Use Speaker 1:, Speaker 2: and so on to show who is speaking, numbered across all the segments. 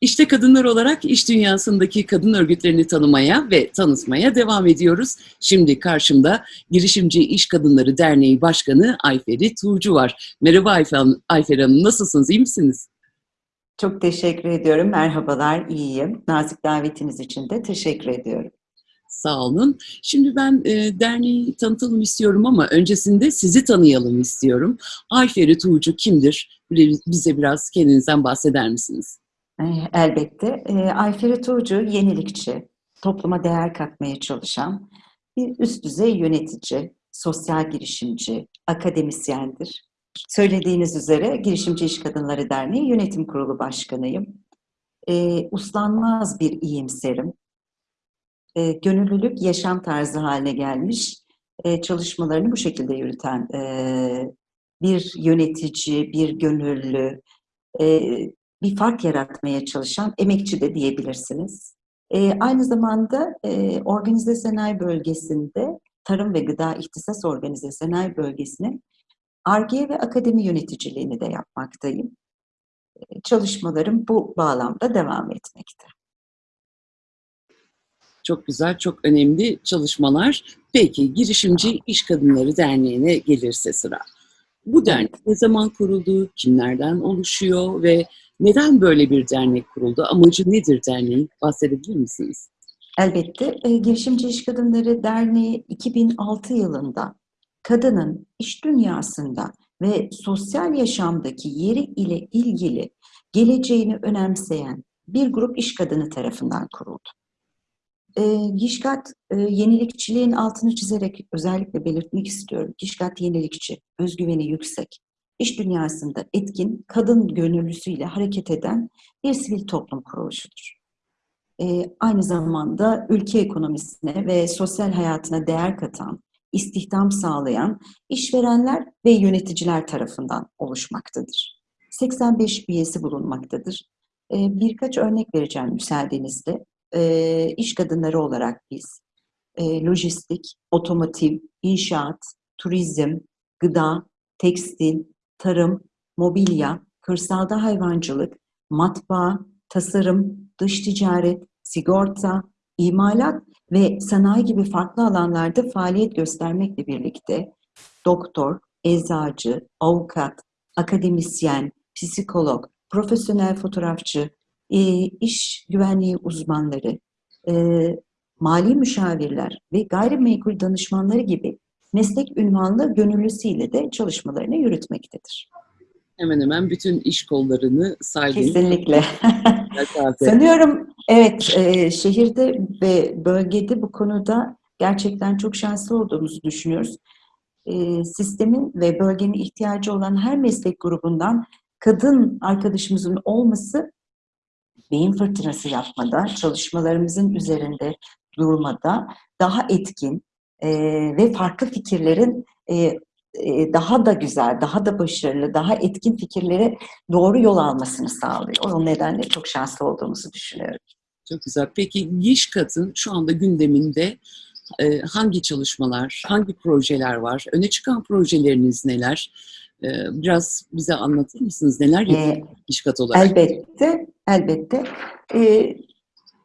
Speaker 1: İşte kadınlar olarak iş dünyasındaki kadın örgütlerini tanımaya ve tanıtmaya devam ediyoruz. Şimdi karşımda Girişimci İş Kadınları Derneği Başkanı Ayferi Tuğcu var. Merhaba Ayfer Hanım, Ayfer Hanım nasılsınız, iyi misiniz?
Speaker 2: Çok teşekkür ediyorum. Merhabalar, iyiyim. Nazik davetiniz için de teşekkür ediyorum.
Speaker 1: Sağ olun. Şimdi ben e, derneği tanıtalım istiyorum ama öncesinde sizi tanıyalım istiyorum. Ayferi Tuğcu kimdir? Bize biraz kendinizden bahseder misiniz?
Speaker 2: Eh, Elbette. E, Ayferi Tuğcu yenilikçi, topluma değer katmaya çalışan bir üst düzey yönetici, sosyal girişimci, akademisyendir. Söylediğiniz üzere Girişimci İş Kadınları Derneği Yönetim Kurulu Başkanıyım. E, uslanmaz bir iyimserim. E, gönüllülük yaşam tarzı haline gelmiş, e, çalışmalarını bu şekilde yürüten e, bir yönetici, bir gönüllü, e, bir fark yaratmaya çalışan emekçi de diyebilirsiniz. E, aynı zamanda e, organize sanayi bölgesinde Tarım ve Gıda İhtisas Organize Sanayi Bölgesi'nin ARGE ve akademi yöneticiliğini de yapmaktayım. E, çalışmalarım bu bağlamda devam etmekte.
Speaker 1: Çok güzel, çok önemli çalışmalar. Peki, Girişimci İş Kadınları Derneği'ne gelirse sıra. Bu dernek ne zaman kuruldu, kimlerden oluşuyor ve neden böyle bir dernek kuruldu? Amacı nedir derneğin? Bahsedebilir misiniz?
Speaker 2: Elbette. E, Girişimci İş Kadınları Derneği 2006 yılında kadının iş dünyasında ve sosyal yaşamdaki yeri ile ilgili geleceğini önemseyen bir grup iş kadını tarafından kuruldu. E, Gişkat e, yenilikçiliğin altını çizerek özellikle belirtmek istiyorum. Gişkat yenilikçi, özgüveni yüksek, iş dünyasında etkin, kadın gönüllüsüyle hareket eden bir sivil toplum kuruluşudur. E, aynı zamanda ülke ekonomisine ve sosyal hayatına değer katan, istihdam sağlayan işverenler ve yöneticiler tarafından oluşmaktadır. 85 üyesi bulunmaktadır. E, birkaç örnek vereceğim müsaadenizle. E, iş kadınları olarak biz e, lojistik, otomotiv, inşaat, turizm, gıda, tekstil, tarım, mobilya, kırsalda hayvancılık, matbaa, tasarım, dış ticaret, sigorta, imalat ve sanayi gibi farklı alanlarda faaliyet göstermekle birlikte doktor, eczacı, avukat, akademisyen, psikolog, profesyonel fotoğrafçı, e, iş güvenliği uzmanları, e, mali müşavirler ve gayrimenkul danışmanları gibi meslek ünvanlı gönüllüsüyle de çalışmalarını yürütmektedir.
Speaker 1: Hemen hemen bütün iş kollarını saydınız.
Speaker 2: Kesinlikle. Sanıyorum evet e, şehirde ve bölgede bu konuda gerçekten çok şanslı olduğumuzu düşünüyoruz. E, sistemin ve bölgenin ihtiyacı olan her meslek grubundan kadın arkadaşımızın olması beyin fırtınası yapmada, çalışmalarımızın üzerinde durmada daha etkin e, ve farklı fikirlerin e, e, daha da güzel, daha da başarılı, daha etkin fikirlere doğru yol almasını sağlıyor. O nedenle çok şanslı olduğumuzu düşünüyorum.
Speaker 1: Çok güzel. Peki Gişkat'ın şu anda gündeminde e, hangi çalışmalar, hangi projeler var? Öne çıkan projeleriniz neler? E, biraz bize anlatır mısınız? Neler yapıyor ee, olarak?
Speaker 2: Elbette, elbette. Ee,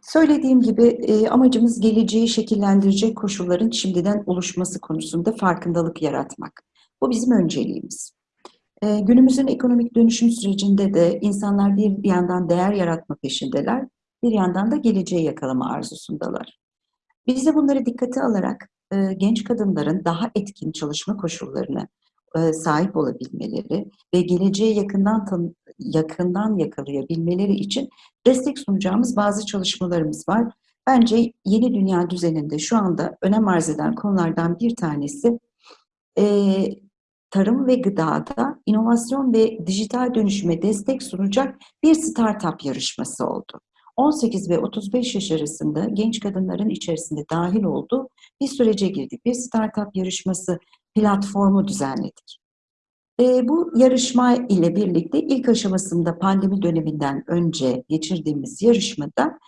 Speaker 2: söylediğim gibi e, amacımız geleceği şekillendirecek koşulların şimdiden oluşması konusunda farkındalık yaratmak. Bu bizim önceliğimiz. E, günümüzün ekonomik dönüşüm sürecinde de insanlar bir yandan değer yaratma peşindeler, bir yandan da geleceği yakalama arzusundalar. Biz de bunları dikkate alarak e, genç kadınların daha etkin çalışma koşullarına e, sahip olabilmeleri ve geleceği yakından yakından yakalayabilmeleri için destek sunacağımız bazı çalışmalarımız var. Bence yeni dünya düzeninde şu anda önem arz eden konulardan bir tanesi e, tarım ve gıdada inovasyon ve dijital dönüşüme destek sunacak bir startup yarışması oldu. 18 ve 35 yaş arasında genç kadınların içerisinde dahil olduğu bir sürece girdik. Bir startup yarışması platformu düzenledik. E, bu yarışma ile birlikte ilk aşamasında pandemi döneminden önce geçirdiğimiz yarışmada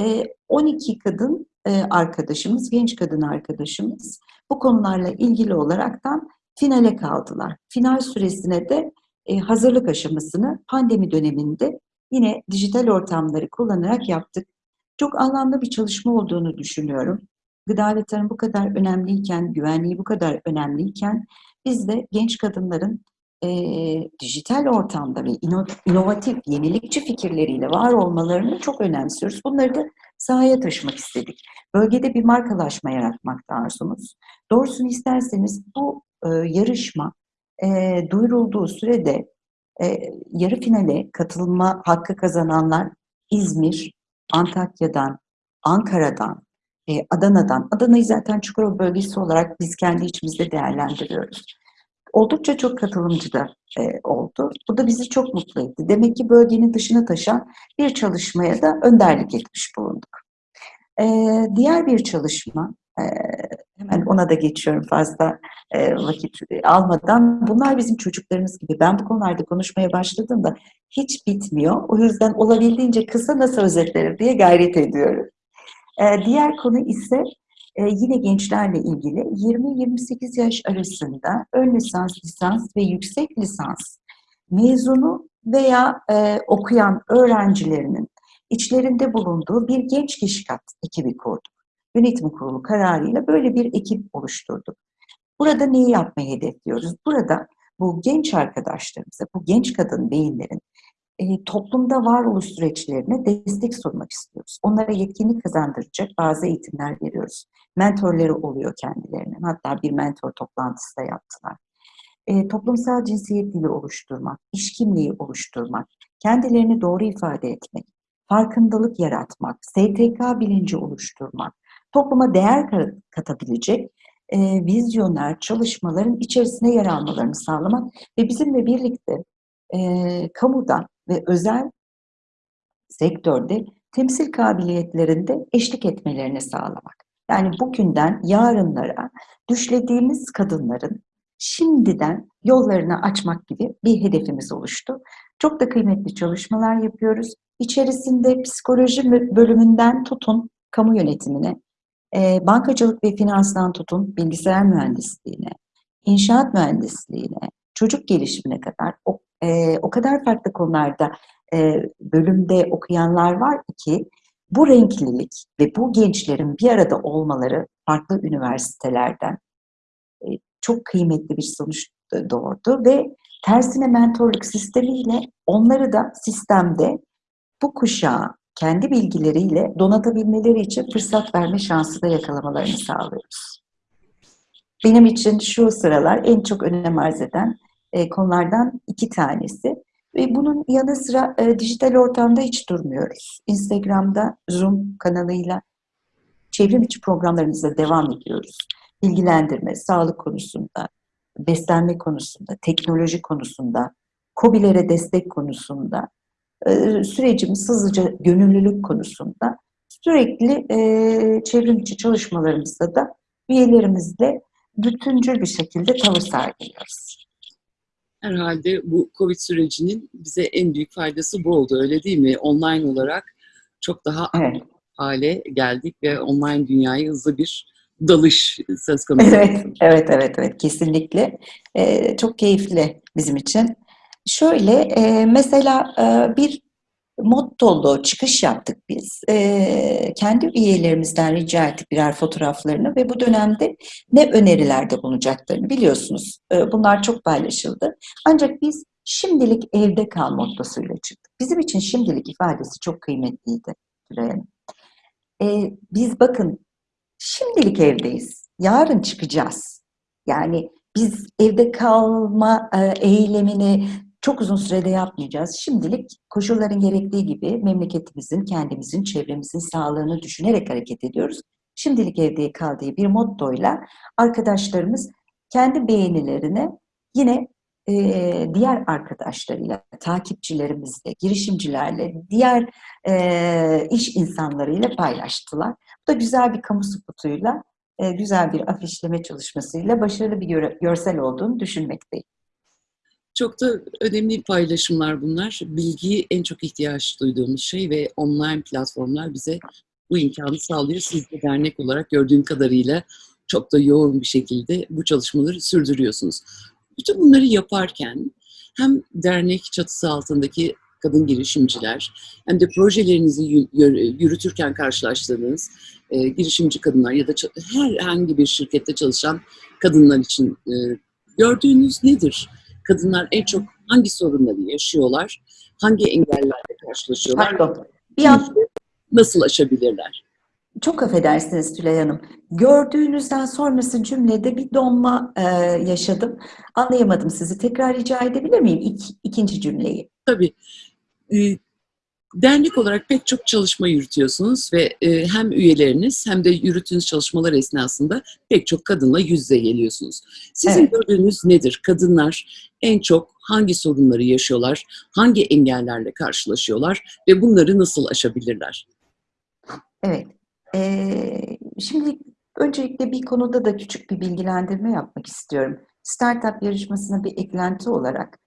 Speaker 2: e, 12 kadın e, arkadaşımız, genç kadın arkadaşımız bu konularla ilgili olaraktan finale kaldılar. Final süresine de e, hazırlık aşamasını pandemi döneminde yine dijital ortamları kullanarak yaptık. Çok anlamlı bir çalışma olduğunu düşünüyorum. Gıda ve tarım bu kadar önemliyken, güvenliği bu kadar önemliyken biz de genç kadınların eee, dijital ortamda ve ino- inovatif, yenilikçi fikirleriyle var olmalarını çok önemsiyoruz. Bunları da sahaya taşımak istedik. Bölgede bir markalaşma yaratmakta arzumuz. Doğrusunu isterseniz bu e, yarışma e, duyurulduğu sürede e, yarı finale katılma hakkı kazananlar İzmir, Antakya'dan, Ankara'dan, e, Adana'dan, Adana'yı zaten Çukurova bölgesi olarak biz kendi içimizde değerlendiriyoruz. Oldukça çok katılımcı da e, oldu. Bu da bizi çok mutlu etti. Demek ki bölgenin dışına taşan bir çalışmaya da önderlik etmiş bulunduk. E, diğer bir çalışma, e, hemen ona da geçiyorum fazla e, vakit almadan. Bunlar bizim çocuklarımız gibi. Ben bu konularda konuşmaya başladığımda hiç bitmiyor. O yüzden olabildiğince kısa nasıl özetlerim diye gayret ediyorum. E, diğer konu ise e, yine gençlerle ilgili 20-28 yaş arasında ön lisans, lisans ve yüksek lisans mezunu veya e, okuyan öğrencilerinin içlerinde bulunduğu bir genç kişi kat ekibi kurduk. Yönetim kurulu kararıyla böyle bir ekip oluşturduk. Burada neyi yapmayı hedefliyoruz? Burada bu genç arkadaşlarımıza, bu genç kadın beyinlerin e, toplumda varoluş süreçlerine destek sunmak istiyoruz. Onlara yetkinlik kazandıracak bazı eğitimler veriyoruz. Mentorları oluyor kendilerinin. Hatta bir mentor toplantısı da yaptılar. E, toplumsal cinsiyet dili oluşturmak, iş kimliği oluşturmak, kendilerini doğru ifade etmek, farkındalık yaratmak, STK bilinci oluşturmak, topluma değer katabilecek e, vizyoner çalışmaların içerisine yer almalarını sağlamak ve bizimle birlikte e, kamuda ve özel sektörde temsil kabiliyetlerinde eşlik etmelerini sağlamak. Yani bugünden yarınlara düşlediğimiz kadınların şimdiden yollarını açmak gibi bir hedefimiz oluştu. Çok da kıymetli çalışmalar yapıyoruz. İçerisinde psikoloji bölümünden tutun kamu yönetimine, e, bankacılık ve finanstan tutun bilgisayar mühendisliğine, inşaat mühendisliğine, çocuk gelişimine kadar o, e, o kadar farklı konularda e, bölümde okuyanlar var ki bu renklilik ve bu gençlerin bir arada olmaları farklı üniversitelerden e, çok kıymetli bir sonuç doğurdu ve tersine mentorluk sistemiyle onları da sistemde bu kuşağı kendi bilgileriyle donatabilmeleri için fırsat verme şansı da yakalamalarını sağlıyoruz. Benim için şu sıralar en çok önem arz eden e, konulardan iki tanesi. Ve bunun yanı sıra e, dijital ortamda hiç durmuyoruz. Instagram'da Zoom kanalıyla çevrim içi programlarımıza devam ediyoruz. Bilgilendirme, sağlık konusunda, beslenme konusunda, teknoloji konusunda, COBİ'lere destek konusunda, sürecimiz hızlıca gönüllülük konusunda sürekli e, çevrim içi çalışmalarımızda da üyelerimizle bütüncül bir şekilde tavır sergiliyoruz.
Speaker 1: Herhalde bu Covid sürecinin bize en büyük faydası bu oldu öyle değil mi? Online olarak çok daha
Speaker 2: evet.
Speaker 1: hale geldik ve online dünyaya hızlı bir dalış söz konusu.
Speaker 2: Evet, evet, evet, evet kesinlikle. Ee, çok keyifli bizim için. Şöyle e, mesela e, bir mottolu çıkış yaptık biz. E, kendi üyelerimizden rica ettik birer fotoğraflarını ve bu dönemde ne önerilerde bulunacaklarını biliyorsunuz. E, bunlar çok paylaşıldı. Ancak biz şimdilik evde kal mottosuyla çıktık. Bizim için şimdilik ifadesi çok kıymetliydi. E, biz bakın şimdilik evdeyiz. Yarın çıkacağız. Yani biz evde kalma e, eylemini çok uzun sürede yapmayacağız. Şimdilik koşulların gerektiği gibi memleketimizin, kendimizin, çevremizin sağlığını düşünerek hareket ediyoruz. Şimdilik evde kaldığı bir mottoyla arkadaşlarımız kendi beğenilerini yine e, diğer arkadaşlarıyla, takipçilerimizle, girişimcilerle, diğer e, iş insanlarıyla paylaştılar. Bu da güzel bir kamu spotuyla, e, güzel bir afişleme çalışmasıyla başarılı bir gör görsel olduğunu düşünmekteyim.
Speaker 1: Çok da önemli paylaşımlar bunlar. Bilgiyi en çok ihtiyaç duyduğumuz şey ve online platformlar bize bu imkanı sağlıyor. Siz de dernek olarak gördüğüm kadarıyla çok da yoğun bir şekilde bu çalışmaları sürdürüyorsunuz. Bütün bunları yaparken hem dernek çatısı altındaki kadın girişimciler hem de projelerinizi yürütürken karşılaştığınız e, girişimci kadınlar ya da herhangi bir şirkette çalışan kadınlar için e, gördüğünüz nedir? Kadınlar en çok hangi sorunları yaşıyorlar? Hangi engellerle karşılaşıyorlar?
Speaker 2: Pardon. Bir an
Speaker 1: Nasıl aşabilirler?
Speaker 2: çok affedersiniz Tülay Hanım. Gördüğünüzden sonrası cümlede bir donma e, yaşadım. Anlayamadım sizi. Tekrar rica edebilir miyim İk, ikinci cümleyi?
Speaker 1: Tabii. e, Dernek olarak pek çok çalışma yürütüyorsunuz ve e, hem üyeleriniz hem de yürüttüğünüz çalışmalar esnasında pek çok kadınla yüz yüze geliyorsunuz. Sizin
Speaker 2: Evet.
Speaker 1: gördüğünüz nedir? Kadınlar en çok hangi sorunları yaşıyorlar? Hangi engellerle karşılaşıyorlar? Ve bunları nasıl aşabilirler?
Speaker 2: Evet. Ee, şimdi öncelikle bir konuda da küçük bir bilgilendirme yapmak istiyorum. Startup yarışmasına bir eklenti olarak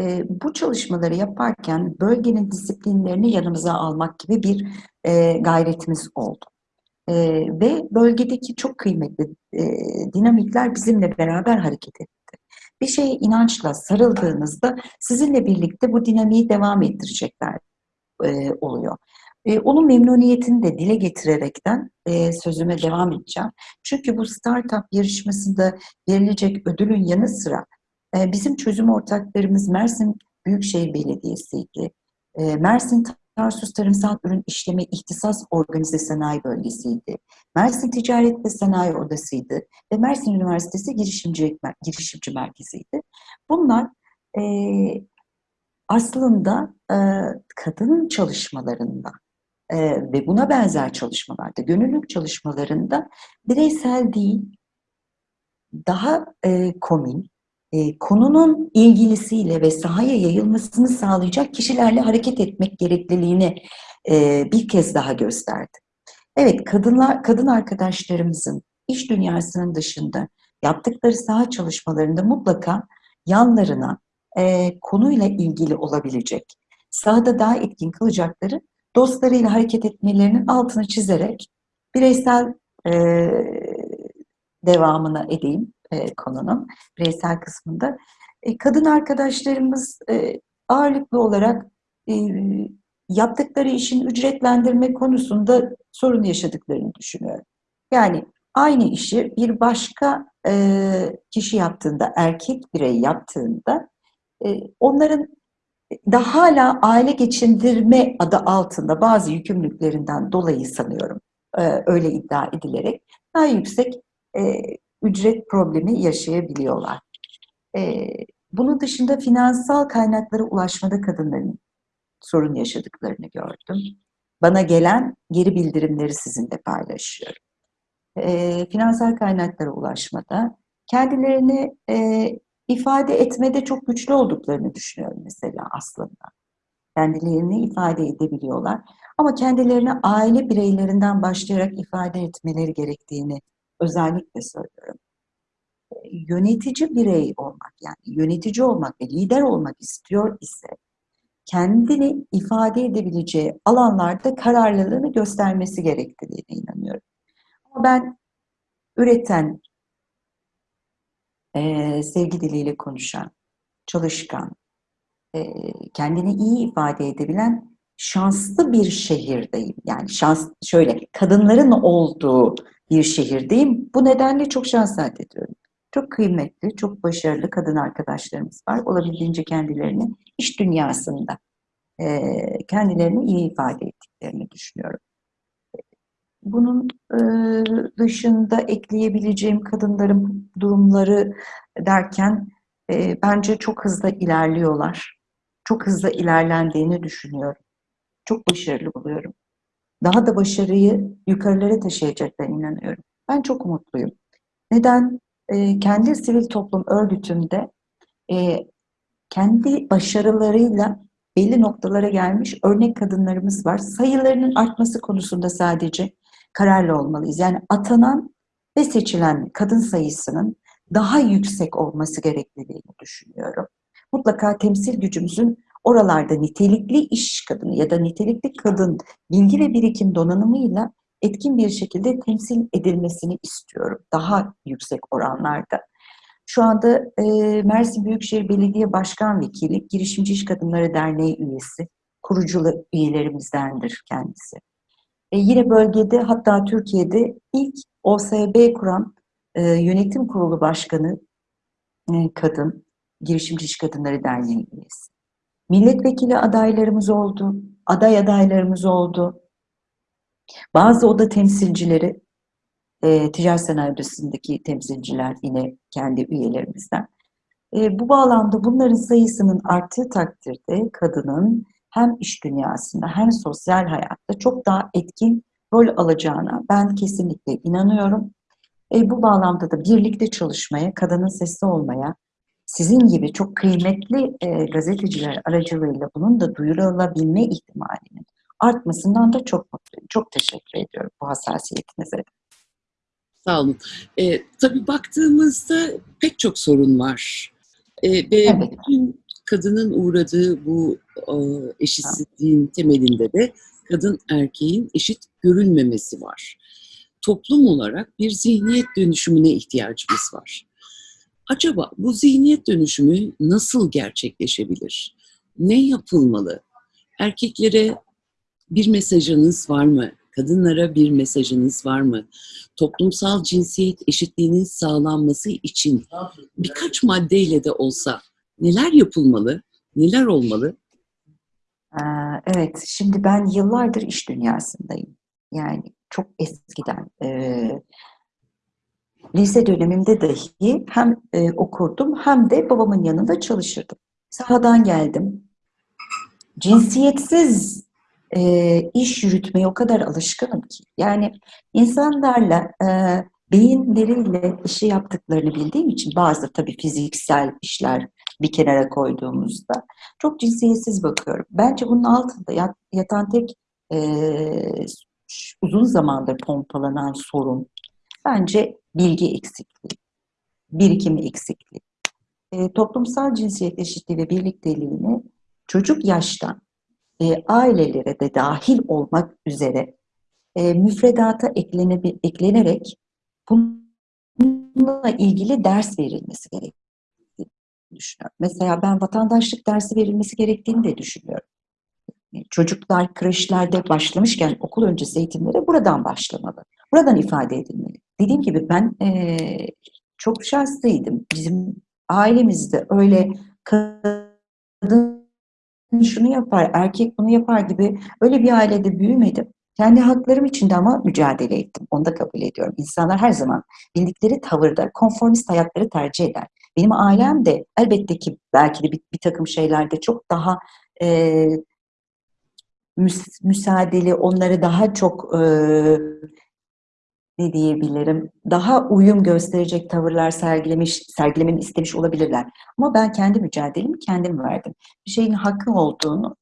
Speaker 2: e, bu çalışmaları yaparken bölgenin disiplinlerini yanımıza almak gibi bir e, gayretimiz oldu. E, ve bölgedeki çok kıymetli e, dinamikler bizimle beraber hareket etti. Bir şeye inançla sarıldığınızda sizinle birlikte bu dinamiği devam ettirecekler e, oluyor. E, onun memnuniyetini de dile getirerekten e, sözüme devam edeceğim. Çünkü bu startup yarışmasında verilecek ödülün yanı sıra bizim çözüm ortaklarımız Mersin Büyükşehir Belediyesi'ydi. E, Mersin Tarsus Tarımsal Ürün İşleme İhtisas Organize Sanayi Bölgesi'ydi. Mersin Ticaret ve Sanayi Odası'ydı. Ve Mersin Üniversitesi Girişimci, Girişimci Merkezi'ydi. Bunlar e, aslında e, kadının çalışmalarında e, ve buna benzer çalışmalarda, gönüllülük çalışmalarında bireysel değil, daha e, komün, e, konunun ilgilisiyle ve sahaya yayılmasını sağlayacak kişilerle hareket etmek gerekliliğini e, bir kez daha gösterdi. Evet, kadınlar, kadın arkadaşlarımızın iş dünyasının dışında yaptıkları saha çalışmalarında mutlaka yanlarına e, konuyla ilgili olabilecek, sahada daha etkin kılacakları dostlarıyla hareket etmelerinin altını çizerek bireysel e, devamına edeyim e, konunun bireysel kısmında. E, kadın arkadaşlarımız e, ağırlıklı olarak e, yaptıkları işin ücretlendirme konusunda sorun yaşadıklarını düşünüyorum. Yani aynı işi bir başka e, kişi yaptığında, erkek birey yaptığında e, onların da hala aile geçindirme adı altında bazı yükümlülüklerinden dolayı sanıyorum e, öyle iddia edilerek daha yüksek e, ücret problemi yaşayabiliyorlar. E, bunun dışında finansal kaynaklara ulaşmada kadınların sorun yaşadıklarını gördüm. Bana gelen geri bildirimleri sizinle paylaşıyorum. E, finansal kaynaklara ulaşmada kendilerini e, ifade etmede çok güçlü olduklarını düşünüyorum mesela aslında. Kendilerini ifade edebiliyorlar. Ama kendilerini aile bireylerinden başlayarak ifade etmeleri gerektiğini özellikle söylüyorum. Yönetici birey olmak yani yönetici olmak ve lider olmak istiyor ise kendini ifade edebileceği alanlarda kararlılığını göstermesi gerektiğine inanıyorum. Ama ben üreten, e, sevgi diliyle konuşan, çalışkan, e, kendini iyi ifade edebilen şanslı bir şehirdeyim. Yani şans şöyle kadınların olduğu bir şehirdeyim. Bu nedenle çok şans ediyorum. Çok kıymetli, çok başarılı kadın arkadaşlarımız var. Olabildiğince kendilerini iş dünyasında e, kendilerini iyi ifade ettiklerini düşünüyorum. Bunun e, dışında ekleyebileceğim kadınların durumları derken e, bence çok hızlı ilerliyorlar. Çok hızlı ilerlendiğini düşünüyorum. Çok başarılı buluyorum. Daha da başarıyı yukarılara taşıyacaklarına inanıyorum. Ben çok umutluyum. Neden? E, kendi sivil toplum örgütümde e, kendi başarılarıyla belli noktalara gelmiş örnek kadınlarımız var. Sayılarının artması konusunda sadece kararlı olmalıyız. Yani atanan ve seçilen kadın sayısının daha yüksek olması gerektiğini düşünüyorum. Mutlaka temsil gücümüzün oralarda nitelikli iş kadını ya da nitelikli kadın bilgi ve birikim donanımıyla etkin bir şekilde temsil edilmesini istiyorum. Daha yüksek oranlarda. Şu anda e, Mersin Büyükşehir Belediye Başkan Vekili, Girişimci İş Kadınları Derneği üyesi, kurucu üyelerimizdendir kendisi. E, yine bölgede hatta Türkiye'de ilk OSB kuran e, yönetim kurulu başkanı e, kadın, Girişimci İş Kadınları Derneği üyesi. Milletvekili adaylarımız oldu, aday adaylarımız oldu. Bazı oda temsilcileri, e, ticaret sanayi odasındaki temsilciler yine kendi üyelerimizden. E, bu bağlamda bunların sayısının arttığı takdirde kadının hem iş dünyasında hem sosyal hayatta çok daha etkin rol alacağına ben kesinlikle inanıyorum. E, bu bağlamda da birlikte çalışmaya, kadının sesi olmaya, sizin gibi çok kıymetli e, gazeteciler aracılığıyla bunun da duyurulabilme ihtimalinin artmasından da çok mutluyum. Çok teşekkür ediyorum bu hassasiyetinize.
Speaker 1: Sağ olun. E, tabii baktığımızda pek çok sorun var. E, ve
Speaker 2: Evet.
Speaker 1: bütün kadının uğradığı bu e, eşitsizliğin temelinde de kadın erkeğin eşit görülmemesi var. Toplum olarak bir zihniyet dönüşümüne ihtiyacımız var. Acaba bu zihniyet dönüşümü nasıl gerçekleşebilir? Ne yapılmalı? Erkeklere bir mesajınız var mı? Kadınlara bir mesajınız var mı? Toplumsal cinsiyet eşitliğinin sağlanması için birkaç maddeyle de olsa neler yapılmalı? Neler olmalı?
Speaker 2: Ee, Evet, şimdi ben yıllardır iş dünyasındayım. Yani çok eskiden. Lise dönemimde dahi hem e, okurdum hem de babamın yanında çalışırdım. Sahadan geldim. Cinsiyetsiz e, iş yürütmeye o kadar alışkınım ki. Yani insanlarla e, beyinleriyle işi yaptıklarını bildiğim için bazı tabii fiziksel işler bir kenara koyduğumuzda çok cinsiyetsiz bakıyorum. Bence bunun altında yat- yatan tek e, uzun zamandır pompalanan sorun bence bilgi eksikliği, birikim eksikliği. E, toplumsal cinsiyet eşitliği ve birlikteliğini çocuk yaştan e, ailelere de dahil olmak üzere e, müfredata eklene, eklenerek bununla ilgili ders verilmesi gerektiğini düşünüyorum. Mesela ben vatandaşlık dersi verilmesi gerektiğini de düşünüyorum. E, Çocuklar kreşlerde başlamışken okul öncesi eğitimlere buradan başlamalı. Buradan ifade edilmeli. Dediğim gibi ben e, çok şanslıydım. Bizim ailemizde öyle kadın şunu yapar, erkek bunu yapar gibi öyle bir ailede büyümedim. Kendi haklarım için de ama mücadele ettim. Onu da kabul ediyorum. İnsanlar her zaman bildikleri tavırda konformist hayatları tercih eder. Benim ailem de elbette ki belki de bir, bir takım şeylerde çok daha e, müs- müsaadeli, onları daha çok e, ne diyebilirim, daha uyum gösterecek tavırlar sergilemiş, sergilememi istemiş olabilirler. Ama ben kendi mücadelemi kendim verdim. Bir şeyin hakkı olduğunu.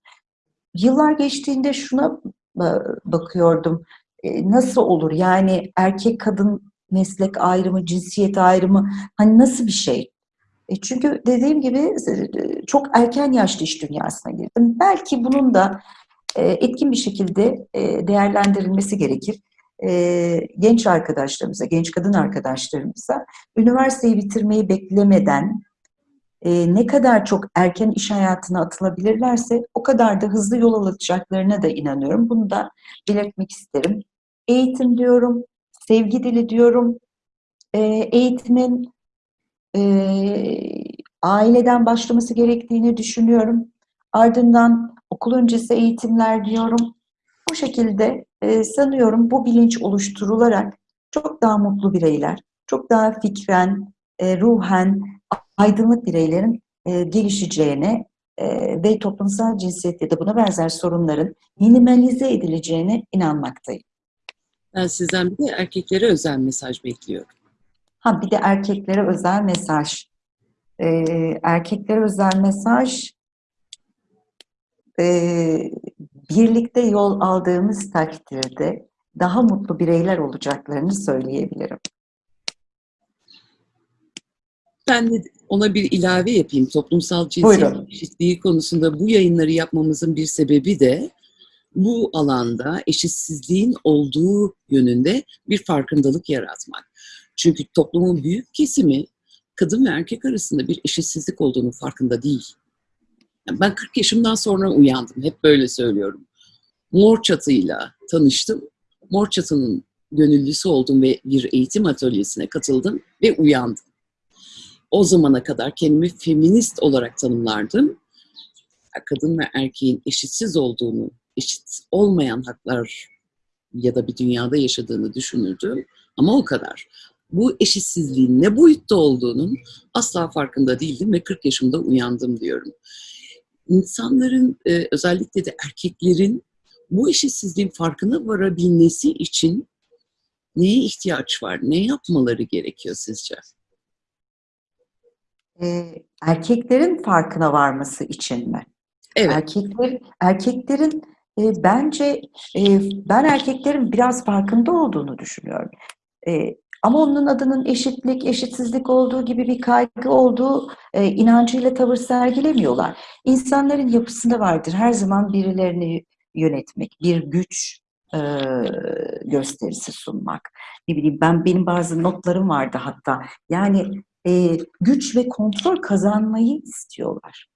Speaker 2: Yıllar geçtiğinde şuna ba- bakıyordum. E, nasıl olur? Yani erkek kadın meslek ayrımı, cinsiyet ayrımı hani nasıl bir şey? E, çünkü dediğim gibi e, çok erken yaşta iş dünyasına girdim. Belki bunun da e, etkin bir şekilde değerlendirilmesi gerekir. Genç arkadaşlarımıza, genç kadın arkadaşlarımıza üniversiteyi bitirmeyi beklemeden ne kadar çok erken iş hayatına atılabilirlerse o kadar da hızlı yol alacaklarına da inanıyorum. Bunu da belirtmek isterim. Eğitim diyorum, sevgi dili diyorum. Eğitimin aileden başlaması gerektiğini düşünüyorum. Ardından okul öncesi eğitimler diyorum. Bu şekilde e, sanıyorum bu bilinç oluşturularak çok daha mutlu bireyler, çok daha fikren, e, ruhen aydınlık bireylerin e, gelişeceğine e, ve toplumsal cinsiyet ya da buna benzer sorunların minimalize edileceğine inanmaktayım.
Speaker 1: Ben sizden bir de erkeklere özel mesaj bekliyorum.
Speaker 2: Ha bir de erkeklere özel mesaj. E, erkeklere özel mesaj e, birlikte yol aldığımız takdirde daha mutlu bireyler olacaklarını söyleyebilirim.
Speaker 1: Ben de ona bir ilave yapayım. Toplumsal cinsiyet eşitliği konusunda bu yayınları yapmamızın bir sebebi de bu alanda eşitsizliğin olduğu yönünde bir farkındalık yaratmak. Çünkü toplumun büyük kesimi kadın ve erkek arasında bir eşitsizlik olduğunu farkında değil. Ben 40 yaşımdan sonra uyandım. Hep böyle söylüyorum. Mor Çatı'yla tanıştım. Mor Çatı'nın gönüllüsü oldum ve bir eğitim atölyesine katıldım ve uyandım. O zamana kadar kendimi feminist olarak tanımlardım. Kadın ve erkeğin eşitsiz olduğunu, eşit olmayan haklar ya da bir dünyada yaşadığını düşünürdüm. Ama o kadar. Bu eşitsizliğin ne boyutta olduğunun asla farkında değildim ve 40 yaşımda uyandım diyorum. İnsanların, e, özellikle de erkeklerin bu eşitsizliğin farkına varabilmesi için neye ihtiyaç var? Ne yapmaları gerekiyor sizce?
Speaker 2: Eee, erkeklerin farkına varması için mi?
Speaker 1: Evet.
Speaker 2: Erkekler erkeklerin, eee, bence, eee, ben erkeklerin biraz farkında olduğunu düşünüyorum. Eee, ama onun adının eşitlik, eşitsizlik olduğu gibi bir kaygı olduğu, eee, inancıyla tavır sergilemiyorlar. İnsanların yapısında vardır her zaman birilerini yönetmek, bir güç, eee, gösterisi sunmak. Ne bileyim ben benim bazı notlarım vardı hatta. Yani, eee, güç ve kontrol kazanmayı istiyorlar.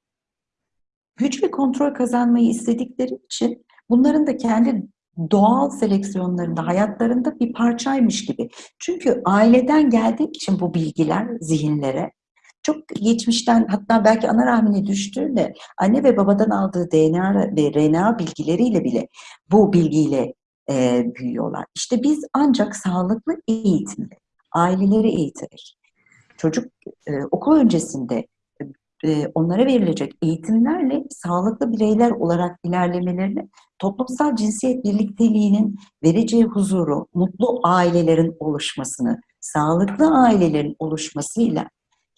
Speaker 2: Güç ve kontrol kazanmayı istedikleri için bunların da kendi doğal seleksiyonlarında, hayatlarında bir parçaymış gibi. Çünkü aileden geldiği için bu bilgiler zihinlere çok geçmişten hatta belki ana rahmine düştüğünde anne ve babadan aldığı DNA ve RNA bilgileriyle bile bu bilgiyle, eee, büyüyorlar. İşte biz ancak sağlıklı eğitimle, aileleri eğiterek, çocuk, eee, okul öncesinde, onlara verilecek eğitimlerle sağlıklı bireyler olarak ilerlemelerini, toplumsal cinsiyet birlikteliğinin vereceği huzuru, mutlu ailelerin oluşmasını, sağlıklı ailelerin oluşmasıyla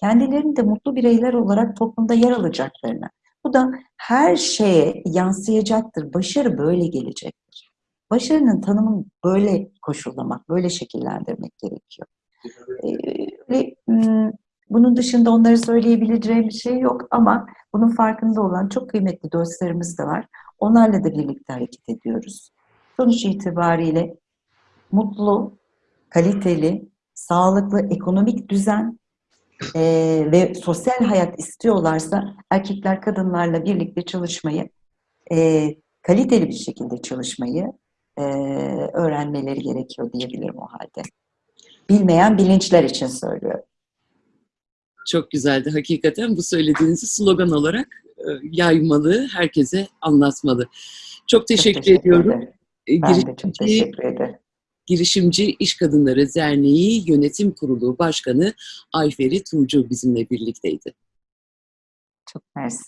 Speaker 2: kendilerinin de mutlu bireyler olarak toplumda yer alacaklarını, bu da her şeye yansıyacaktır. Başarı böyle gelecektir. Başarının tanımını böyle koşullamak, böyle şekillendirmek gerekiyor. Eee, ve, bunun dışında onlara söyleyebileceğim bir şey yok ama bunun farkında olan çok kıymetli dostlarımız da var. Onlarla da birlikte hareket ediyoruz. Sonuç itibariyle mutlu, kaliteli, sağlıklı ekonomik düzen, eee, ve sosyal hayat istiyorlarsa erkekler kadınlarla birlikte çalışmayı, eee, kaliteli bir şekilde çalışmayı, eee, öğrenmeleri gerekiyor diyebilirim o hâlde. Bilmeyen bilinçler için söylüyorum.
Speaker 1: Çok güzeldi hakikaten. Bu söylediğinizi slogan olarak, eee, yaymalı, herkese anlatmalı. Çok
Speaker 2: Çok
Speaker 1: teşekkür
Speaker 2: teşekkür
Speaker 1: ediyorum.
Speaker 2: ederim. Ben de çok
Speaker 1: girişimci
Speaker 2: teşekkür ederim.
Speaker 1: Girişimci İş Kadınları Derneği Yönetim Kurulu Başkanı Ayferi Tuğcu bizimle birlikteydi.
Speaker 2: Çok mersi.